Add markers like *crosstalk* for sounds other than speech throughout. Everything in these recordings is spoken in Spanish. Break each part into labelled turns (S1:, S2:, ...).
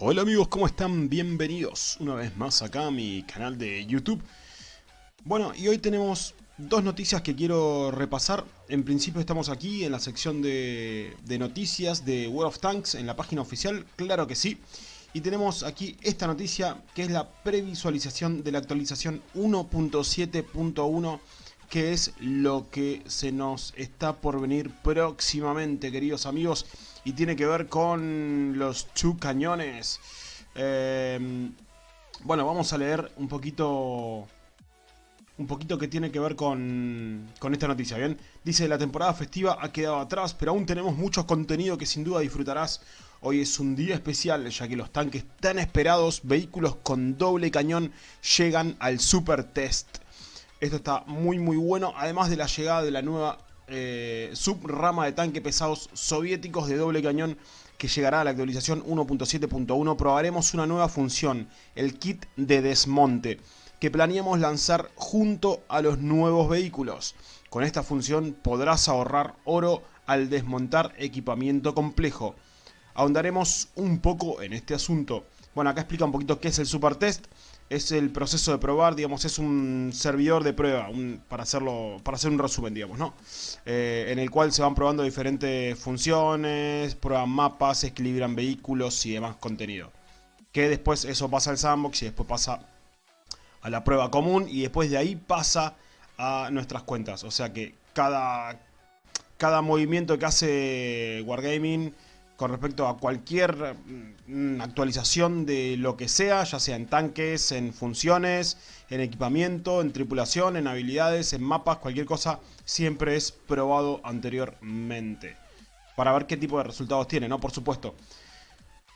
S1: Hola amigos, ¿cómo están? Bienvenidos una vez más acá a mi canal de YouTube. Bueno, y hoy tenemos dos noticias que quiero repasar. En principio estamos aquí en la sección de, noticias de World of Tanks, en la página oficial, claro que sí. Y tenemos aquí esta noticia, que es la previsualización de la actualización 1.7.1, que es lo que se nos está por venir próximamente, queridos amigos y tiene que ver con los two cañones. Eh, bueno, vamos a leer un poquito un poquito que tiene que ver con, con esta noticia, ¿bien? Dice, la temporada festiva ha quedado atrás, pero aún tenemos mucho contenido que sin duda disfrutarás. Hoy es un día especial, ya que los tanques tan esperados, vehículos con doble cañón, llegan al Super Test. Esto está muy muy bueno, además de la llegada de la nueva eh, subrama de tanque pesados soviéticos de doble cañón que llegará a la actualización 1.7.1 probaremos una nueva función, el kit de desmonte, que planeamos lanzar junto a los nuevos vehículos. Con esta función podrás ahorrar oro al desmontar equipamiento complejo. Ahondaremos un poco en este asunto. Bueno, acá explica un poquito qué es el Super Test es el proceso de probar, digamos, es un servidor de prueba, para hacerlo, para hacer un resumen, digamos, ¿no? Eh, en el cual se van probando diferentes funciones, prueban mapas, equilibran vehículos y demás contenido. Que después eso pasa al sandbox y después pasa a la prueba común y después de ahí pasa a nuestras cuentas. O sea que cada, cada movimiento que hace Wargaming con respecto a cualquier mm, actualización de lo que sea, ya sea en tanques, en funciones, en equipamiento, en tripulación, en habilidades, en mapas, cualquier cosa, siempre es probado anteriormente. Para ver qué tipo de resultados tiene, ¿no? Por supuesto.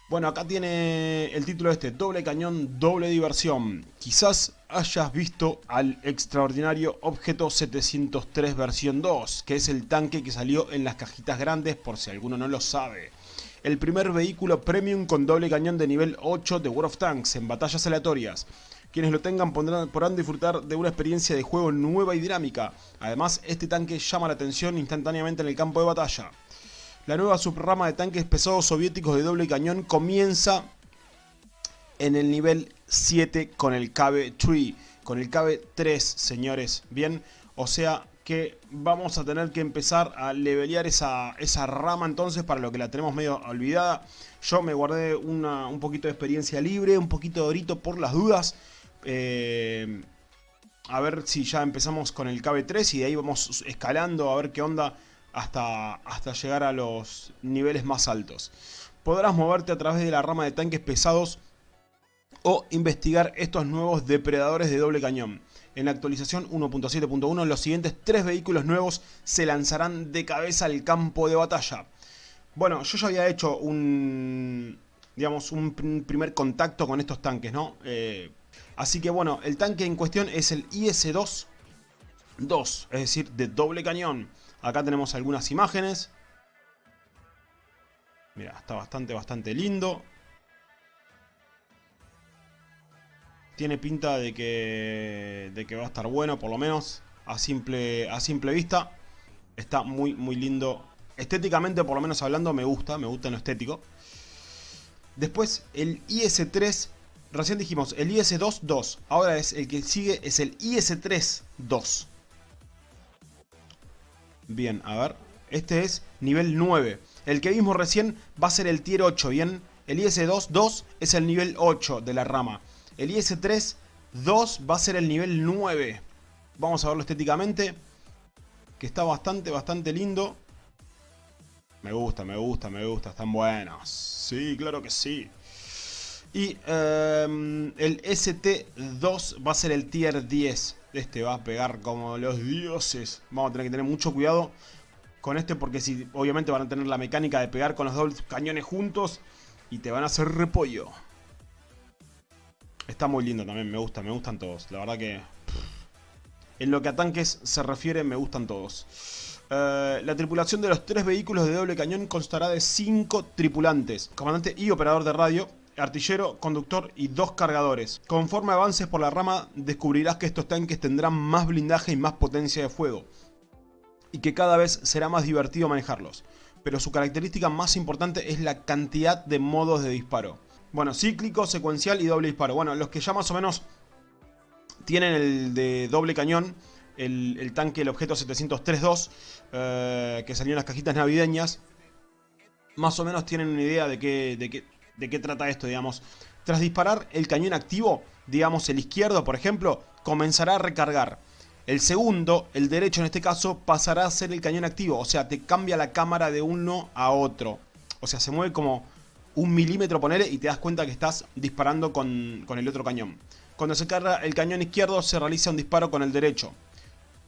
S1: Bueno, acá tiene el título este, doble cañón, doble diversión. Quizás hayas visto al extraordinario objeto 703 versión 2, que es el tanque que salió en las cajitas grandes por si alguno no lo sabe el primer vehículo premium con doble cañón de nivel 8 de World of Tanks en batallas aleatorias. Quienes lo tengan podrán disfrutar de una experiencia de juego nueva y dinámica. Además, este tanque llama la atención instantáneamente en el campo de batalla. La nueva subrama de tanques pesados soviéticos de doble cañón comienza en el nivel 7 con el KB-3. Con el KB-3, señores. Bien, o sea, que vamos a tener que empezar a levelear esa, esa rama entonces para lo que la tenemos medio olvidada. Yo me guardé un poquito de experiencia libre, un poquito de orito por las dudas. Eh, a ver si ya empezamos con el KB3 y de ahí vamos escalando a ver qué onda hasta, hasta llegar a los niveles más altos. Podrás moverte a través de la rama de tanques pesados o investigar estos nuevos depredadores de doble cañón. En la actualización 1.7.1 los siguientes tres vehículos nuevos se lanzarán de cabeza al campo de batalla. Bueno, yo ya había hecho un, digamos, un primer contacto con estos tanques, ¿no? Eh, así que bueno, el tanque en cuestión es el IS-2, 2, es decir, de doble cañón. Acá tenemos algunas imágenes. Mira, está bastante, bastante lindo. Tiene pinta de que, de que va a estar bueno, por lo menos a simple, a simple vista. Está muy, muy lindo. Estéticamente, por lo menos hablando, me gusta, me gusta en lo estético. Después, el IS-3, recién dijimos, el IS-2, 2. Ahora es el que sigue, es el IS-3, 2. Bien, a ver. Este es nivel 9. El que vimos recién va a ser el tier 8, ¿bien? El IS-2, 2 es el nivel 8 de la rama. El IS-3 2 va a ser el nivel 9. Vamos a verlo estéticamente. Que está bastante, bastante lindo. Me gusta, me gusta, me gusta. Están buenos. Sí, claro que sí. Y em, el ST2 va a ser el tier 10. Este va a pegar como los dioses. Vamos a tener que tener mucho cuidado con este porque si, obviamente van a tener la mecánica de pegar con los dos cañones juntos y te van a hacer repollo. Está muy lindo también, me gusta, me gustan todos. La verdad que... En lo que a tanques se refiere, me gustan todos. Eh, la tripulación de los tres vehículos de doble cañón constará de cinco tripulantes. Comandante y operador de radio, artillero, conductor y dos cargadores. Conforme avances por la rama, descubrirás que estos tanques tendrán más blindaje y más potencia de fuego. Y que cada vez será más divertido manejarlos. Pero su característica más importante es la cantidad de modos de disparo. Bueno, cíclico, secuencial y doble disparo. Bueno, los que ya más o menos tienen el de doble cañón, el, tanque, el objeto 703-2, eh, que salió en las cajitas navideñas, más o menos tienen una idea de qué, de qué, de qué trata esto, digamos. Tras disparar el cañón activo, digamos el izquierdo, por ejemplo, comenzará a recargar. El segundo, el derecho en este caso, pasará a ser el cañón activo, o sea, te cambia la cámara de uno a otro. O sea, se mueve como un milímetro, ponele, y te das cuenta que estás disparando con, con el otro cañón. Cuando se carga el cañón izquierdo, se realiza un disparo con el derecho.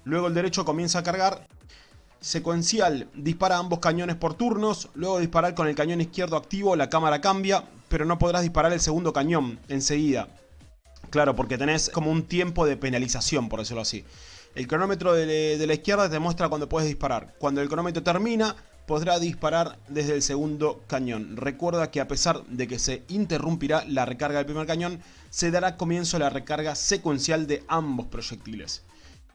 S1: Luego el derecho comienza a cargar. Secuencial, dispara ambos cañones por turnos. Luego de disparar con el cañón izquierdo activo, la cámara cambia, pero no podrás disparar el segundo cañón enseguida. Claro, porque tenés como un tiempo de penalización, por decirlo así. El cronómetro de, la izquierda te muestra cuando puedes disparar. Cuando el cronómetro termina, podrá disparar desde el segundo cañón. Recuerda que a pesar de que se interrumpirá la recarga del primer cañón, se dará comienzo a la recarga secuencial de ambos proyectiles.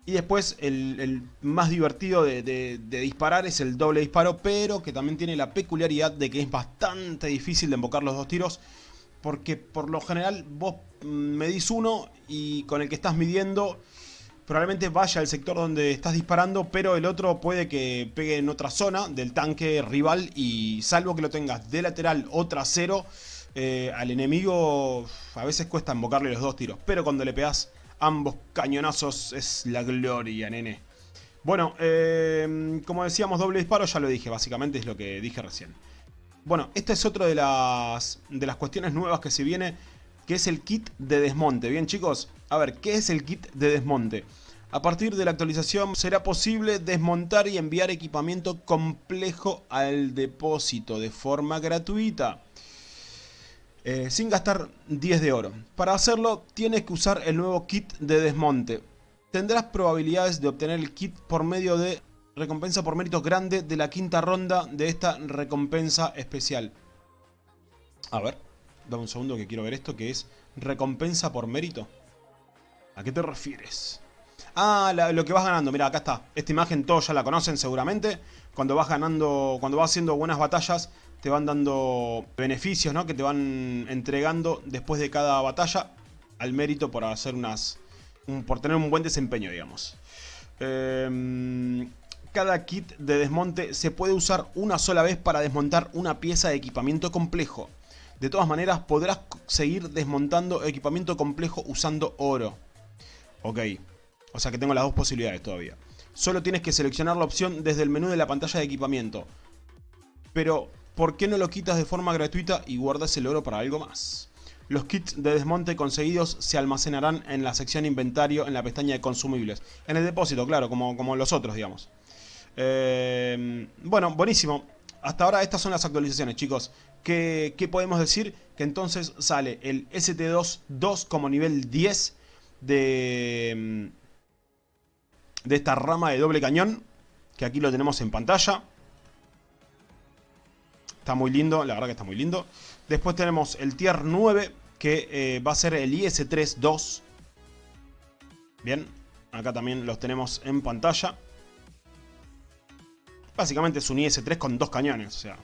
S1: Y después el, más divertido de, disparar es el doble disparo, pero que también tiene la peculiaridad de que es bastante difícil de invocar los dos tiros. Porque por lo general vos medís uno y con el que estás midiendo probablemente vaya al sector donde estás disparando, pero el otro puede que pegue en otra zona del tanque rival y salvo que lo tengas de lateral o trasero, eh, al enemigo a veces cuesta invocarle los dos tiros, pero cuando le pegas ambos cañonazos es la gloria, nene. Bueno, eh, como decíamos, doble disparo, ya lo dije, básicamente es lo que dije recién. Bueno, esta es otra de las, de las cuestiones nuevas que se viene, que es el kit de desmonte. Bien chicos, a ver, ¿qué es el kit de desmonte? A partir de la actualización será posible desmontar y enviar equipamiento complejo al depósito de forma gratuita. Eh, sin gastar 10 de oro. Para hacerlo tienes que usar el nuevo kit de desmonte. Tendrás probabilidades de obtener el kit por medio de recompensa por méritos grande de la quinta ronda de esta recompensa especial. A ver, dame un segundo que quiero ver esto que es recompensa por mérito. ¿A qué te refieres? Ah, lo que vas ganando. Mira, acá está. Esta imagen todos ya la conocen seguramente. Cuando vas ganando, cuando vas haciendo buenas batallas, te van dando beneficios, ¿no? Que te van entregando después de cada batalla al mérito por hacer unas... por tener un buen desempeño, digamos. Em, cada kit de desmonte se puede usar una sola vez para desmontar una pieza de equipamiento complejo. De todas maneras, podrás seguir desmontando equipamiento complejo usando oro. Ok. O sea que tengo las dos posibilidades todavía. Solo tienes que seleccionar la opción desde el menú de la pantalla de equipamiento. Pero, ¿por qué no lo quitas de forma gratuita y guardas el oro para algo más? Los kits de desmonte conseguidos se almacenarán en la sección inventario en la pestaña de consumibles. En el depósito, claro, como, como los otros, digamos. Eh, bueno, buenísimo. Hasta ahora estas son las actualizaciones, chicos. ¿Qué, ¿Qué, podemos decir? Que entonces sale el ST2 como nivel 10 de, mm, de esta rama de doble cañón, que aquí lo tenemos en pantalla. Está muy lindo, la verdad que está muy lindo. Después tenemos el tier 9, que eh, va a ser el IS-3-2. Bien, acá también los tenemos en pantalla. Básicamente es un IS-3 con dos cañones, o sea...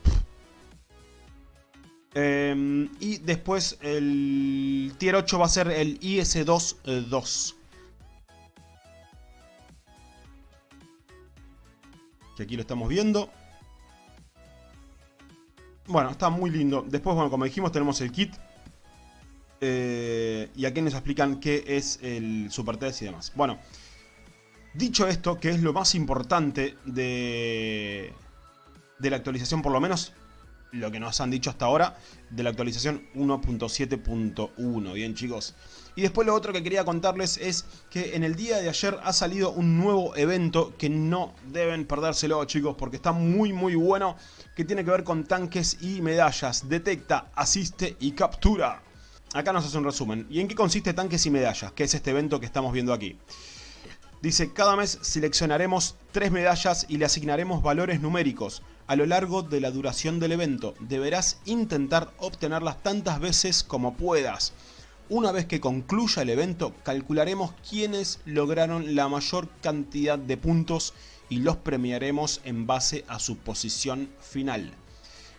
S1: Em, y después el tier 8 va a ser el IS-2-2. Que aquí lo estamos viendo. Bueno, está muy lindo. Después, bueno, como dijimos, tenemos el kit. Eh, y aquí nos explican qué es el Super Test y demás. Bueno, dicho esto, que es lo más importante de, de la actualización, por lo menos lo que nos han dicho hasta ahora de la actualización 1.7.1. Bien chicos. Y después lo otro que quería contarles es que en el día de ayer ha salido un nuevo evento que no deben perdérselo chicos porque está muy muy bueno. Que tiene que ver con tanques y medallas. Detecta, asiste y captura. Acá nos hace un resumen. ¿Y en qué consiste tanques y medallas? Que es este evento que estamos viendo aquí. Dice, cada mes seleccionaremos tres medallas y le asignaremos valores numéricos a lo largo de la duración del evento. Deberás intentar obtenerlas tantas veces como puedas. Una vez que concluya el evento, calcularemos quiénes lograron la mayor cantidad de puntos y los premiaremos en base a su posición final.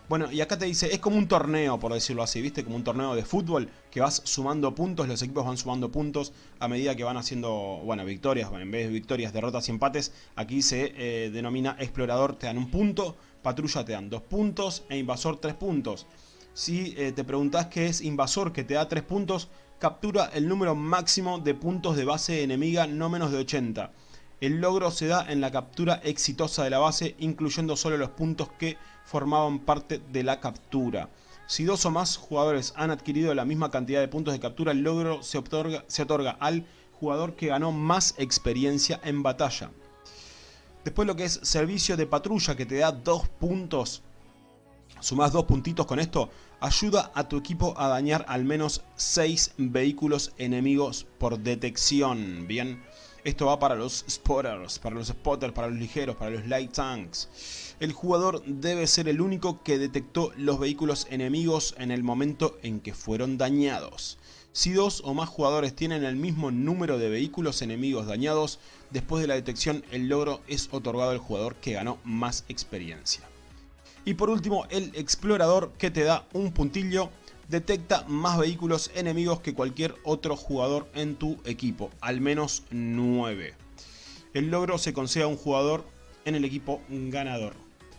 S1: Bueno, y acá te dice, es como un torneo, por decirlo así, ¿viste? Como un torneo de fútbol, que vas sumando puntos, los equipos van sumando puntos a medida que van haciendo, bueno, victorias, bueno, en vez de victorias, derrotas y empates, aquí se eh, denomina explorador, te dan un punto, patrulla te dan dos puntos e invasor tres puntos. Si eh, te preguntas qué es invasor que te da tres puntos, captura el número máximo de puntos de base enemiga no menos de 80. El logro se da en la captura exitosa de la base, incluyendo solo los puntos que formaban parte de la captura. Si dos o más jugadores han adquirido la misma cantidad de puntos de captura, el logro se otorga, se otorga al jugador que ganó más experiencia en batalla. Después lo que es servicio de patrulla que te da dos puntos. Sumás dos puntitos con esto. Ayuda a tu equipo a dañar al menos 6 vehículos enemigos por detección. Bien. Esto va para los spotters, para los spotters, para los ligeros, para los light tanks. El jugador debe ser el único que detectó los vehículos enemigos en el momento en que fueron dañados. Si dos o más jugadores tienen el mismo número de vehículos enemigos dañados, después de la detección el logro es otorgado al jugador que ganó más experiencia. Y por último, el explorador que te da un puntillo detecta más vehículos enemigos que cualquier otro jugador en tu equipo, al menos 9. El logro se concede a un jugador en el equipo ganador.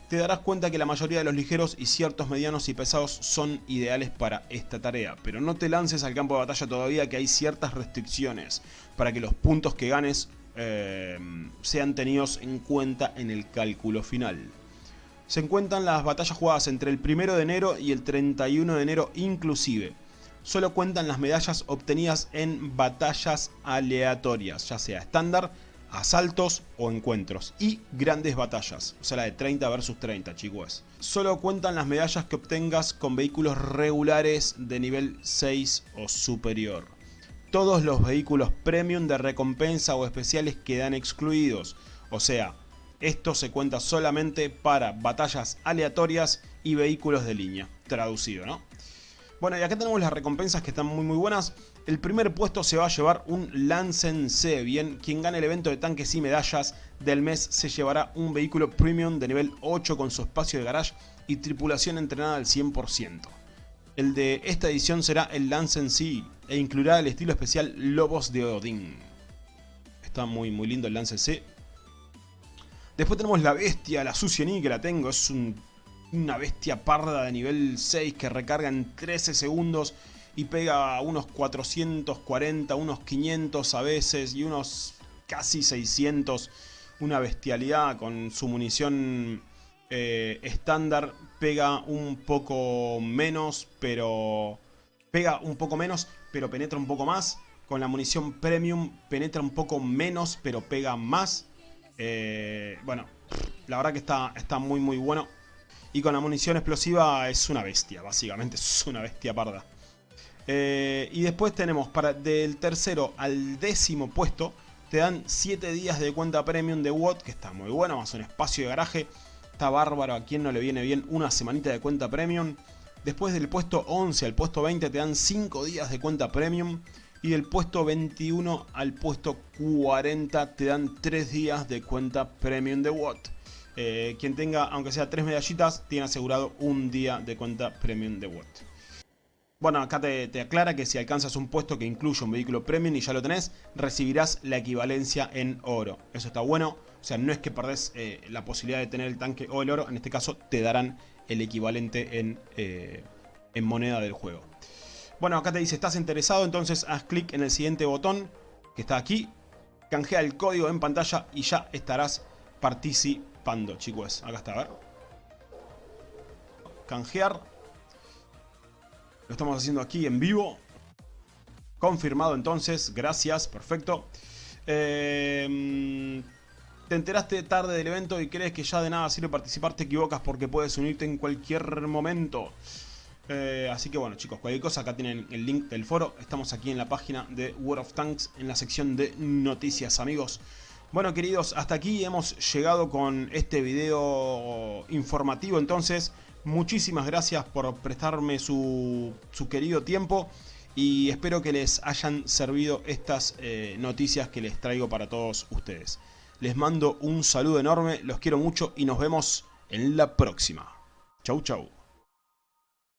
S1: Te darás cuenta que la mayoría de los ligeros y ciertos medianos y pesados son ideales para esta tarea, pero no te lances al campo de batalla todavía que hay ciertas restricciones para que los puntos que ganes eh, sean tenidos en cuenta en el cálculo final se encuentran las batallas jugadas entre el 1 de enero y el 31 de enero inclusive. Solo cuentan las medallas obtenidas en batallas aleatorias, ya sea estándar, asaltos o encuentros. Y grandes batallas, o sea la de 30 versus 30 chicos. Solo cuentan las medallas que obtengas con vehículos regulares de nivel 6 o superior. Todos los vehículos premium de recompensa o especiales quedan excluidos. O sea, esto se cuenta solamente para batallas aleatorias y vehículos de línea, traducido, ¿no? Bueno, y acá tenemos las recompensas que están muy muy buenas. El primer puesto se va a llevar un Lancen C, bien, quien gane el evento de tanques y medallas del mes se llevará un vehículo premium de nivel 8 con su espacio de garage y tripulación entrenada al 100%. El de esta edición será el Lancen C e incluirá el estilo especial Lobos de Odín. Está muy muy lindo el Lancen C, Después tenemos la bestia, la Suciení que la tengo. Es una bestia parda de nivel 6 que recarga en 13 segundos y pega unos 440, unos 500 a veces y unos casi 600. Una bestialidad con su munición eh, estándar. Pega un poco menos, pero... Pega un poco menos, pero penetra un poco más. Con la munición premium penetra un poco menos, pero pega más. Eh, bueno, la verdad que está, está muy muy bueno. Y con la munición explosiva es una bestia, básicamente *laughs* es una bestia parda. Eh, y después tenemos para del tercero al décimo puesto, te dan 7 días de cuenta premium de WOT, que está muy bueno, más un espacio de garaje. Está bárbaro, a quien no le viene bien una semanita de cuenta premium. Después del puesto 11 al puesto 20 te dan 5 días de cuenta premium. Y del puesto 21 al puesto 40 te dan 3 días de cuenta premium de Watt. Eh, quien tenga, aunque sea 3 medallitas, tiene asegurado un día de cuenta premium de Watt. Bueno, acá te, aclara que si alcanzas un puesto que incluye un vehículo premium y ya lo tenés, recibirás la equivalencia en oro. Eso está bueno, o sea, no es que perdés eh, la posibilidad de tener el tanque o el oro, en este caso te darán el equivalente en, eh, en moneda del juego. Bueno, acá te dice, ¿estás interesado? Entonces haz clic en el siguiente botón que está aquí. Canjea el código en pantalla y ya estarás participando, chicos. Acá está, a ver. Canjear. Lo estamos haciendo aquí en vivo. Confirmado entonces, gracias, perfecto. Eh, te enteraste tarde del evento y crees que ya de nada sirve participar, te equivocas porque puedes unirte en cualquier momento. Eh, así que bueno chicos, cualquier cosa, acá tienen el link del foro. Estamos aquí en la página de World of Tanks, en la sección de noticias amigos. Bueno queridos, hasta aquí hemos llegado con este video informativo. Entonces, muchísimas gracias por prestarme su, querido tiempo. Y espero que les hayan servido estas eh, noticias que les traigo para todos ustedes. Les mando un saludo enorme, los quiero mucho y nos vemos en la próxima. Chau chau.